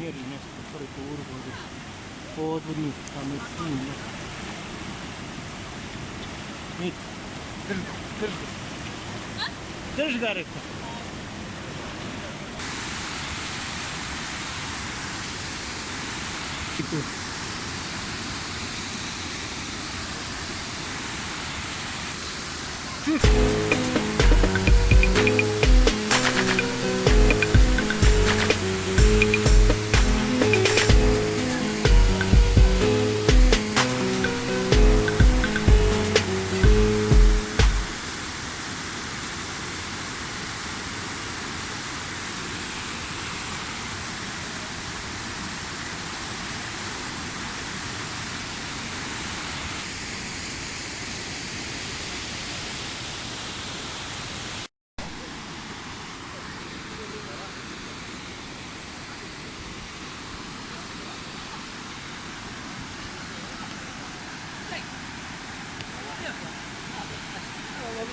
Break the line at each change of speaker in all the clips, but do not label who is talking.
Валерій, у нас прокуратуру ходить. Подвір'ю, там і всі. Ні. Держи, держи. Держи,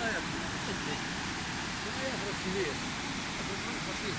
наверное.
Ну, наверное, красивее. А тут пошли.